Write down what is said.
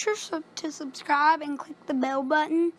sure to subscribe and click the bell button.